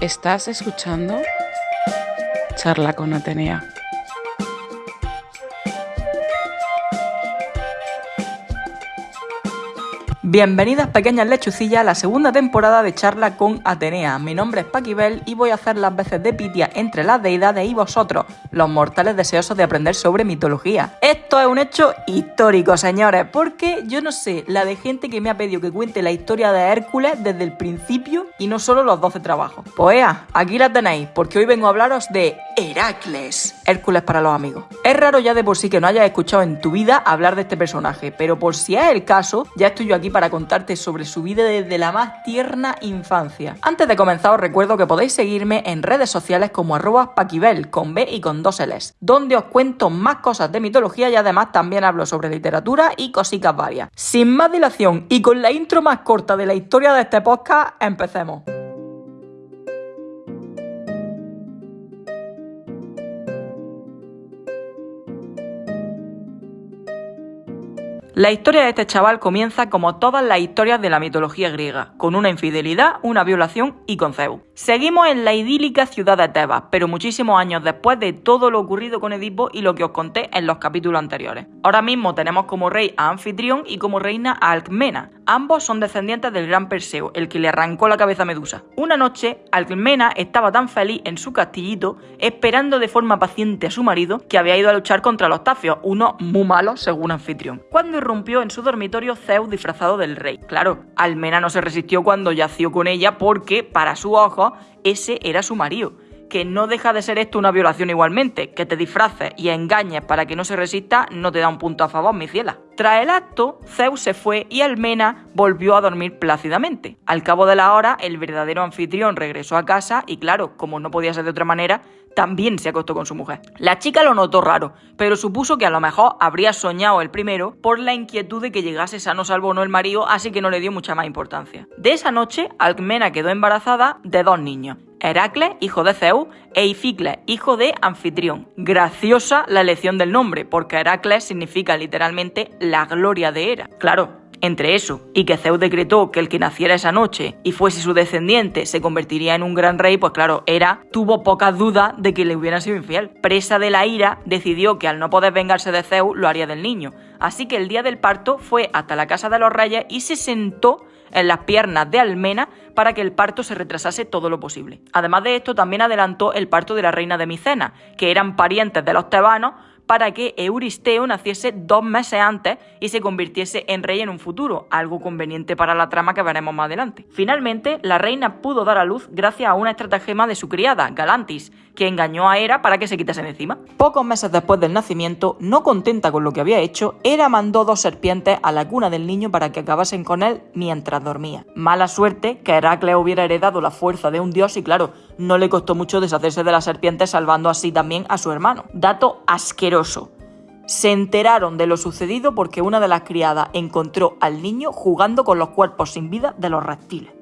Estás escuchando Charla con Atenea. Bienvenidas pequeñas lechucillas a la segunda temporada de Charla con Atenea. Mi nombre es Paquibel y voy a hacer las veces de Pitia entre las deidades y vosotros, los mortales deseosos de aprender sobre mitología. Esto es un hecho histórico, señores, porque yo no sé la de gente que me ha pedido que cuente la historia de Hércules desde el principio y no solo los 12 trabajos. Pues aquí la tenéis, porque hoy vengo a hablaros de Heracles. Hércules para los amigos. Es raro ya de por sí que no hayas escuchado en tu vida hablar de este personaje, pero por si es el caso, ya estoy yo aquí para contarte sobre su vida desde la más tierna infancia. Antes de comenzar os recuerdo que podéis seguirme en redes sociales como arroba con B y con dos L's, donde os cuento más cosas de mitología y además también hablo sobre literatura y cositas varias. Sin más dilación y con la intro más corta de la historia de este podcast, empecemos. La historia de este chaval comienza como todas las historias de la mitología griega, con una infidelidad, una violación y con Zeus. Seguimos en la idílica ciudad de Tebas, pero muchísimos años después de todo lo ocurrido con Edipo y lo que os conté en los capítulos anteriores. Ahora mismo tenemos como rey a Anfitrión y como reina a Alcmena. Ambos son descendientes del gran Perseo, el que le arrancó la cabeza a Medusa. Una noche, Alcmena estaba tan feliz en su castillito, esperando de forma paciente a su marido, que había ido a luchar contra los tafios, uno muy malos según Anfitrión. Cuando irrumpió en su dormitorio Zeus disfrazado del rey. Claro, Almena no se resistió cuando yació con ella porque, para su ojo, ese era su marido que no deja de ser esto una violación igualmente. Que te disfraces y engañes para que no se resista no te da un punto a favor, mi ciela. Tras el acto, Zeus se fue y Almena volvió a dormir plácidamente. Al cabo de la hora, el verdadero anfitrión regresó a casa y claro, como no podía ser de otra manera, también se acostó con su mujer. La chica lo notó raro, pero supuso que a lo mejor habría soñado el primero por la inquietud de que llegase sano salvo o no el marido, así que no le dio mucha más importancia. De esa noche, Alcmena quedó embarazada de dos niños. Heracles, hijo de Zeus, e Ificles, hijo de Anfitrión. Graciosa la elección del nombre, porque Heracles significa literalmente la gloria de Hera. Claro, entre eso y que Zeus decretó que el que naciera esa noche y fuese su descendiente se convertiría en un gran rey, pues claro, Hera tuvo pocas dudas de que le hubieran sido infiel. Presa de la ira, decidió que al no poder vengarse de Zeus lo haría del niño. Así que el día del parto fue hasta la casa de los reyes y se sentó en las piernas de Almena para que el parto se retrasase todo lo posible. Además de esto, también adelantó el parto de la reina de Micena, que eran parientes de los tebanos, para que Euristeo naciese dos meses antes y se convirtiese en rey en un futuro, algo conveniente para la trama que veremos más adelante. Finalmente, la reina pudo dar a luz gracias a una estratagema de su criada, Galantis, que engañó a Hera para que se quitase de encima. Pocos meses después del nacimiento, no contenta con lo que había hecho, Hera mandó dos serpientes a la cuna del niño para que acabasen con él mientras dormía. Mala suerte que Heracles hubiera heredado la fuerza de un dios y claro, no le costó mucho deshacerse de las serpientes salvando así también a su hermano. Dato asqueroso. Se enteraron de lo sucedido porque una de las criadas encontró al niño jugando con los cuerpos sin vida de los reptiles.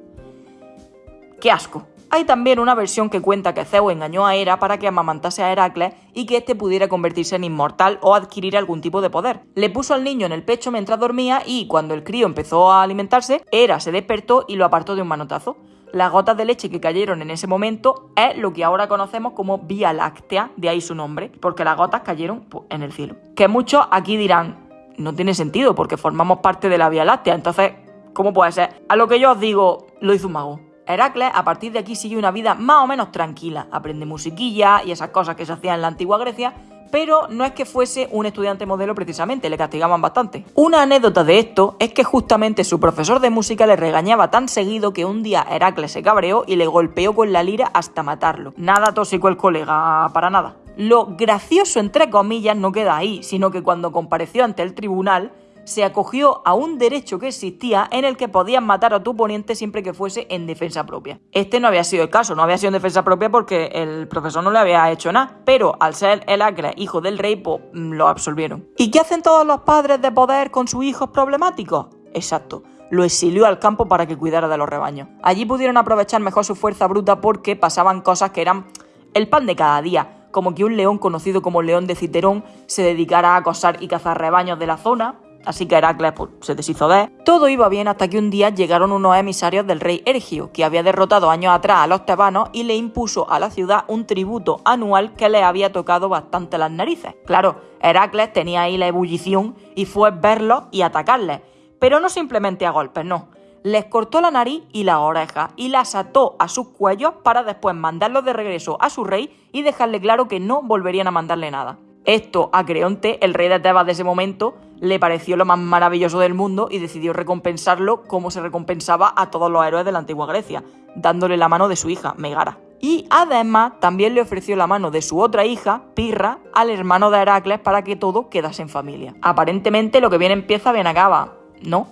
¡Qué asco! Hay también una versión que cuenta que Zeus engañó a Hera para que amamantase a Heracles y que éste pudiera convertirse en inmortal o adquirir algún tipo de poder. Le puso al niño en el pecho mientras dormía y cuando el crío empezó a alimentarse, Hera se despertó y lo apartó de un manotazo. Las gotas de leche que cayeron en ese momento es lo que ahora conocemos como Vía Láctea, de ahí su nombre, porque las gotas cayeron pues, en el cielo. Que muchos aquí dirán, no tiene sentido porque formamos parte de la Vía Láctea, entonces, ¿cómo puede ser? A lo que yo os digo, lo hizo un mago. Heracles a partir de aquí sigue una vida más o menos tranquila, aprende musiquilla y esas cosas que se hacían en la antigua Grecia, pero no es que fuese un estudiante modelo precisamente, le castigaban bastante. Una anécdota de esto es que justamente su profesor de música le regañaba tan seguido que un día Heracles se cabreó y le golpeó con la lira hasta matarlo. Nada tóxico el colega, para nada. Lo gracioso, entre comillas, no queda ahí, sino que cuando compareció ante el tribunal, se acogió a un derecho que existía en el que podías matar a tu oponente siempre que fuese en defensa propia. Este no había sido el caso, no había sido en defensa propia porque el profesor no le había hecho nada, pero al ser el Acre hijo del rey, pues mm, lo absolvieron. ¿Y qué hacen todos los padres de poder con sus hijos problemáticos? Exacto lo exilió al campo para que cuidara de los rebaños. Allí pudieron aprovechar mejor su fuerza bruta porque pasaban cosas que eran el pan de cada día, como que un león conocido como León de Citerón se dedicara a acosar y cazar rebaños de la zona, así que Heracles pues, se deshizo de él. Todo iba bien hasta que un día llegaron unos emisarios del rey Ergio, que había derrotado años atrás a los tebanos y le impuso a la ciudad un tributo anual que le había tocado bastante las narices. Claro, Heracles tenía ahí la ebullición y fue verlos y atacarles, pero no simplemente a golpes, no les cortó la nariz y la oreja y las ató a sus cuellos para después mandarlos de regreso a su rey y dejarle claro que no volverían a mandarle nada. Esto a Creonte, el rey de Tebas de ese momento, le pareció lo más maravilloso del mundo y decidió recompensarlo como se recompensaba a todos los héroes de la antigua Grecia, dándole la mano de su hija, Megara. Y además también le ofreció la mano de su otra hija, Pirra, al hermano de Heracles para que todo quedase en familia. Aparentemente lo que bien empieza bien acaba, ¿no?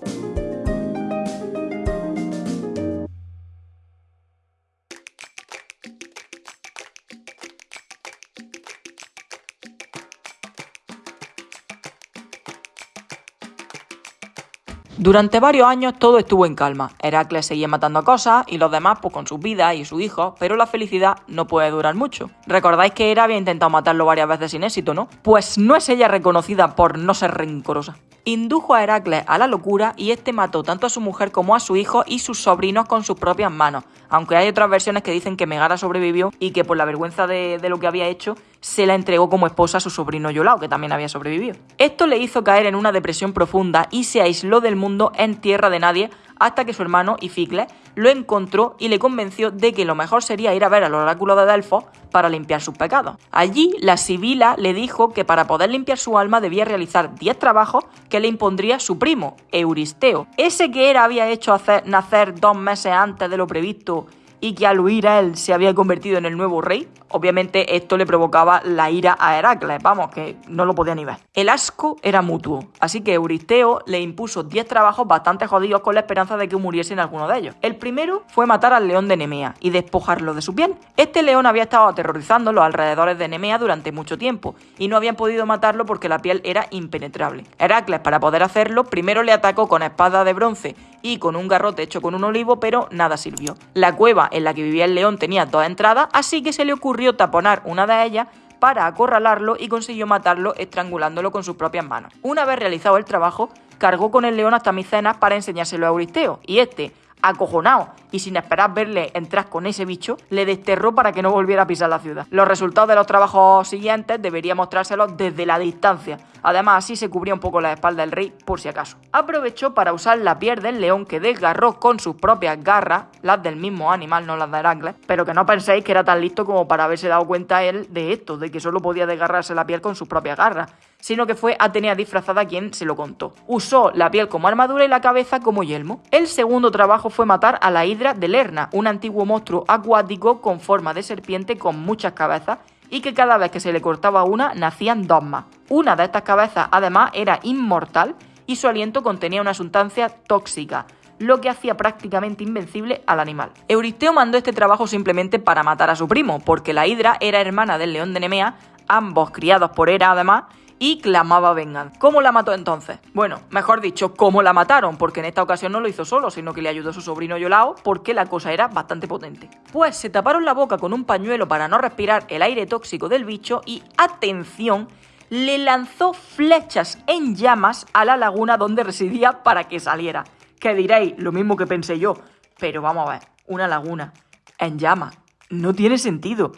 Durante varios años todo estuvo en calma. Heracles seguía matando cosas y los demás pues con sus vidas y sus hijos, pero la felicidad no puede durar mucho. Recordáis que Hera había intentado matarlo varias veces sin éxito, ¿no? Pues no es ella reconocida por no ser rencorosa. Indujo a Heracles a la locura y este mató tanto a su mujer como a su hijo y sus sobrinos con sus propias manos, aunque hay otras versiones que dicen que Megara sobrevivió y que por la vergüenza de lo que había hecho se la entregó como esposa a su sobrino Yolao, que también había sobrevivido. Esto le hizo caer en una depresión profunda y se aisló del mundo en tierra de nadie hasta que su hermano Ificles lo encontró y le convenció de que lo mejor sería ir a ver al oráculo de Delfos para limpiar sus pecados. Allí la Sibila le dijo que para poder limpiar su alma debía realizar 10 trabajos que le impondría su primo, Euristeo. Ese que era había hecho hacer, nacer dos meses antes de lo previsto y que al huir a él se había convertido en el nuevo rey, obviamente esto le provocaba la ira a Heracles, vamos, que no lo podía ni ver. El asco era mutuo, así que Euristeo le impuso 10 trabajos bastante jodidos con la esperanza de que muriese en alguno de ellos. El primero fue matar al león de Nemea y despojarlo de su piel. Este león había estado aterrorizando los alrededores de Nemea durante mucho tiempo y no habían podido matarlo porque la piel era impenetrable. Heracles, para poder hacerlo, primero le atacó con espada de bronce y con un garrote hecho con un olivo, pero nada sirvió. La cueva en la que vivía el león tenía dos entradas, así que se le ocurrió taponar una de ellas para acorralarlo y consiguió matarlo estrangulándolo con sus propias manos. Una vez realizado el trabajo, cargó con el león hasta Micenas para enseñárselo a Euristeo, y este, acojonado y sin esperar verle entrar con ese bicho, le desterró para que no volviera a pisar la ciudad. Los resultados de los trabajos siguientes debería mostrárselos desde la distancia. Además, así se cubría un poco la espalda del rey por si acaso. Aprovechó para usar la piel del león que desgarró con sus propias garras, las del mismo animal, no las de Heracles, pero que no penséis que era tan listo como para haberse dado cuenta él de esto, de que solo podía desgarrarse la piel con sus propias garras sino que fue Atenea disfrazada quien se lo contó. Usó la piel como armadura y la cabeza como yelmo. El segundo trabajo fue matar a la hidra de Lerna, un antiguo monstruo acuático con forma de serpiente con muchas cabezas y que cada vez que se le cortaba una nacían dos más. Una de estas cabezas además era inmortal y su aliento contenía una sustancia tóxica, lo que hacía prácticamente invencible al animal. Euristeo mandó este trabajo simplemente para matar a su primo, porque la hidra era hermana del león de Nemea, ambos criados por Hera además, y clamaba venganza. ¿Cómo la mató entonces? Bueno, mejor dicho, ¿cómo la mataron? Porque en esta ocasión no lo hizo solo, sino que le ayudó su sobrino Yolao porque la cosa era bastante potente. Pues se taparon la boca con un pañuelo para no respirar el aire tóxico del bicho y, atención, le lanzó flechas en llamas a la laguna donde residía para que saliera. Que diréis, lo mismo que pensé yo, pero vamos a ver, una laguna en llamas. No tiene sentido.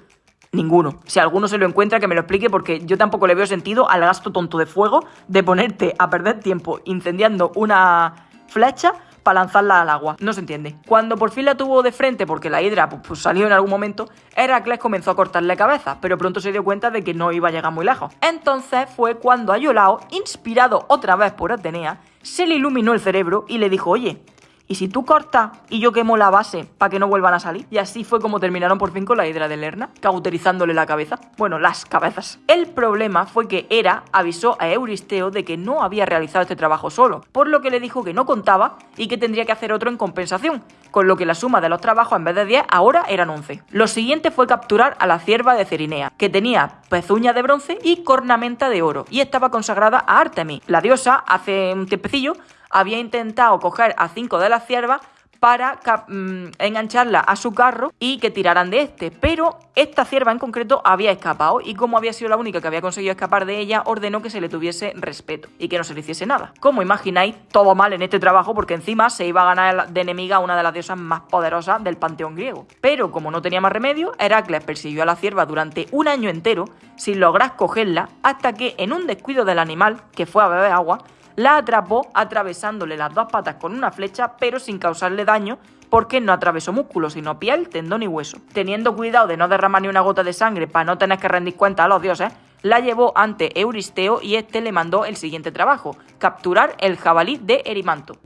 Ninguno. Si alguno se lo encuentra, que me lo explique, porque yo tampoco le veo sentido al gasto tonto de fuego de ponerte a perder tiempo incendiando una flecha para lanzarla al agua. No se entiende. Cuando por fin la tuvo de frente, porque la hidra pues, pues, salió en algún momento, Heracles comenzó a cortarle cabeza, pero pronto se dio cuenta de que no iba a llegar muy lejos. Entonces fue cuando a Yolao, inspirado otra vez por Atenea, se le iluminó el cerebro y le dijo, oye, y si tú cortas y yo quemo la base para que no vuelvan a salir. Y así fue como terminaron por fin con la hidra de Lerna, cauterizándole la cabeza. Bueno, las cabezas. El problema fue que Hera avisó a Euristeo de que no había realizado este trabajo solo, por lo que le dijo que no contaba y que tendría que hacer otro en compensación, con lo que la suma de los trabajos en vez de 10 ahora eran 11. Lo siguiente fue capturar a la cierva de Cerinea, que tenía pezuña de bronce y cornamenta de oro, y estaba consagrada a Artemis. La diosa, hace un tiempecillo, había intentado coger a cinco de las ciervas para mm, engancharla a su carro y que tiraran de este. Pero esta cierva en concreto había escapado y como había sido la única que había conseguido escapar de ella, ordenó que se le tuviese respeto y que no se le hiciese nada. Como imagináis, todo mal en este trabajo porque encima se iba a ganar de enemiga a una de las diosas más poderosas del panteón griego. Pero como no tenía más remedio, Heracles persiguió a la cierva durante un año entero sin lograr cogerla hasta que en un descuido del animal, que fue a beber agua, la atrapó atravesándole las dos patas con una flecha pero sin causarle daño porque no atravesó músculo, sino piel, tendón y hueso. Teniendo cuidado de no derramar ni una gota de sangre para no tener que rendir cuenta a los dioses, la llevó ante Euristeo y este le mandó el siguiente trabajo, capturar el jabalí de Erimanto.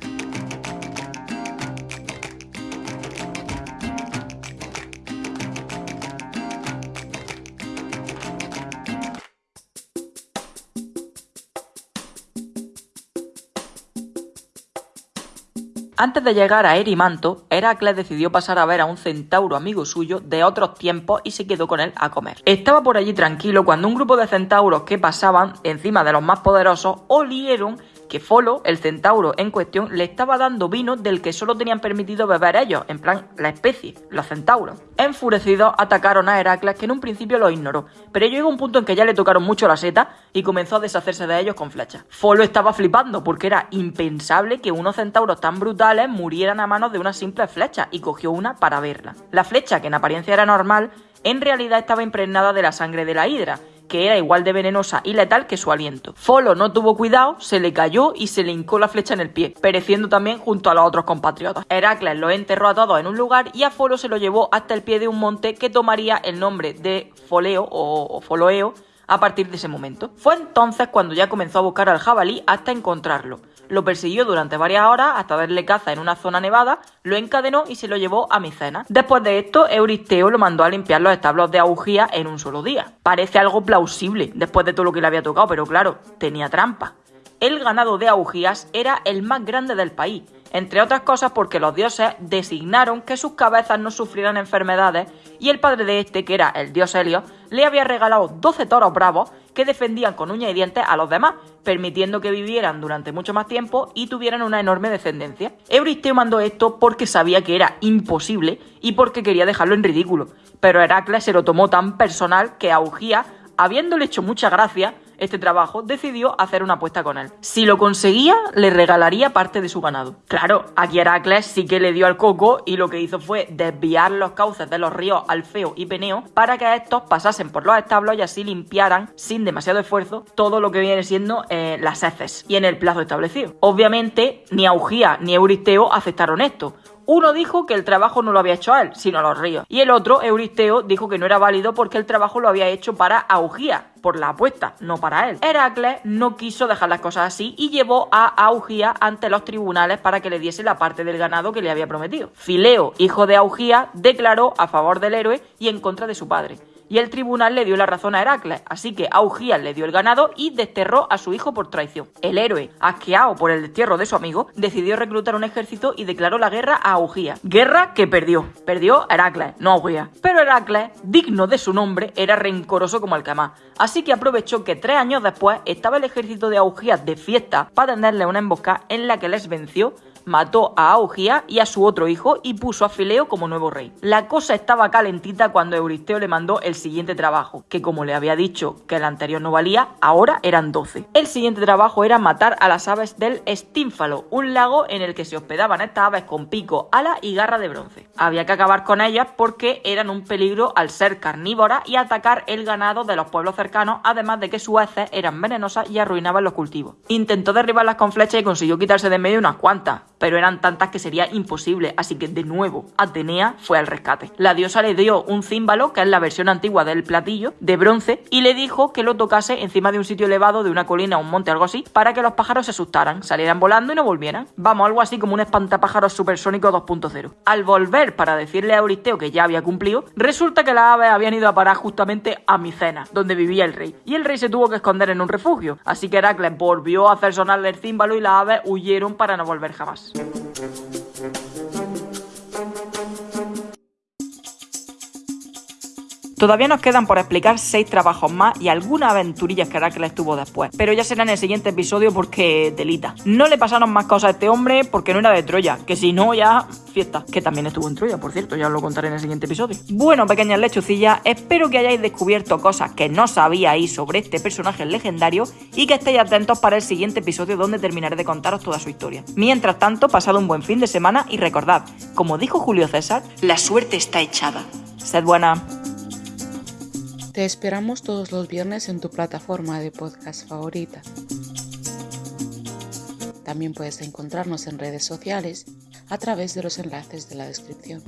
Antes de llegar a Erimanto, Heracles decidió pasar a ver a un centauro amigo suyo de otros tiempos y se quedó con él a comer. Estaba por allí tranquilo cuando un grupo de centauros que pasaban encima de los más poderosos olieron que Folo, el centauro en cuestión, le estaba dando vino del que solo tenían permitido beber ellos, en plan la especie, los centauros. Enfurecidos atacaron a Heracles, que en un principio lo ignoró, pero llegó un punto en que ya le tocaron mucho la seta y comenzó a deshacerse de ellos con flechas. Folo estaba flipando porque era impensable que unos centauros tan brutales murieran a manos de una simple flecha y cogió una para verla. La flecha, que en apariencia era normal, en realidad estaba impregnada de la sangre de la hidra, que era igual de venenosa y letal que su aliento. Folo no tuvo cuidado, se le cayó y se le hincó la flecha en el pie, pereciendo también junto a los otros compatriotas. Heracles lo enterró a todos en un lugar y a Folo se lo llevó hasta el pie de un monte que tomaría el nombre de Foleo o, Foloeo a partir de ese momento. Fue entonces cuando ya comenzó a buscar al jabalí hasta encontrarlo. Lo persiguió durante varias horas hasta darle caza en una zona nevada, lo encadenó y se lo llevó a Micena. Después de esto, Euristeo lo mandó a limpiar los establos de Augía en un solo día. Parece algo plausible después de todo lo que le había tocado, pero claro, tenía trampa. El ganado de Augías era el más grande del país, entre otras cosas porque los dioses designaron que sus cabezas no sufrieran enfermedades y el padre de este, que era el dios Helio, le había regalado 12 toros bravos que defendían con uñas y dientes a los demás, permitiendo que vivieran durante mucho más tiempo y tuvieran una enorme descendencia. Euristeo mandó esto porque sabía que era imposible y porque quería dejarlo en ridículo, pero Heracles se lo tomó tan personal que Augía, habiéndole hecho mucha gracia, este trabajo, decidió hacer una apuesta con él. Si lo conseguía, le regalaría parte de su ganado. Claro, aquí Heracles sí que le dio al coco y lo que hizo fue desviar los cauces de los ríos Alfeo y Peneo para que estos pasasen por los establos y así limpiaran, sin demasiado esfuerzo, todo lo que viene siendo eh, las heces y en el plazo establecido. Obviamente, ni Augía ni Euristeo aceptaron esto, uno dijo que el trabajo no lo había hecho a él, sino a los ríos. Y el otro, Euristeo, dijo que no era válido porque el trabajo lo había hecho para Augía, por la apuesta, no para él. Heracles no quiso dejar las cosas así y llevó a Augía ante los tribunales para que le diese la parte del ganado que le había prometido. Fileo, hijo de Augía, declaró a favor del héroe y en contra de su padre y el tribunal le dio la razón a Heracles, así que Augías le dio el ganado y desterró a su hijo por traición. El héroe, asqueado por el destierro de su amigo, decidió reclutar un ejército y declaró la guerra a Augías. Guerra que perdió. Perdió Heracles, no Augías. Pero Heracles, digno de su nombre, era rencoroso como el más. Así que aprovechó que tres años después estaba el ejército de Augías de fiesta para tenderle una emboscada en la que les venció mató a Augía y a su otro hijo y puso a Fileo como nuevo rey. La cosa estaba calentita cuando Euristeo le mandó el siguiente trabajo, que como le había dicho que el anterior no valía, ahora eran 12. El siguiente trabajo era matar a las aves del Estínfalo, un lago en el que se hospedaban estas aves con pico, ala y garra de bronce. Había que acabar con ellas porque eran un peligro al ser carnívoras y atacar el ganado de los pueblos cercanos, además de que sus heces eran venenosas y arruinaban los cultivos. Intentó derribarlas con flechas y consiguió quitarse de medio unas cuantas, pero eran tantas que sería imposible, así que de nuevo Atenea fue al rescate. La diosa le dio un címbalo, que es la versión antigua del platillo, de bronce, y le dijo que lo tocase encima de un sitio elevado, de una colina o un monte, algo así, para que los pájaros se asustaran, salieran volando y no volvieran. Vamos, algo así como un espantapájaros supersónico 2.0. Al volver para decirle a Euristeo que ya había cumplido, resulta que las aves habían ido a parar justamente a Micena, donde vivía el rey, y el rey se tuvo que esconder en un refugio, así que Heracles volvió a hacer sonarle el címbalo y las aves huyeron para no volver jamás. Thank you. Todavía nos quedan por explicar seis trabajos más y algunas aventurillas que Heracles tuvo después, pero ya será en el siguiente episodio porque delita. No le pasaron más cosas a este hombre porque no era de Troya, que si no ya fiesta, que también estuvo en Troya, por cierto, ya os lo contaré en el siguiente episodio. Bueno, pequeñas lechucillas, espero que hayáis descubierto cosas que no sabíais sobre este personaje legendario y que estéis atentos para el siguiente episodio donde terminaré de contaros toda su historia. Mientras tanto, pasad un buen fin de semana y recordad, como dijo Julio César, la suerte está echada. Sed buena. Te esperamos todos los viernes en tu plataforma de podcast favorita. También puedes encontrarnos en redes sociales a través de los enlaces de la descripción.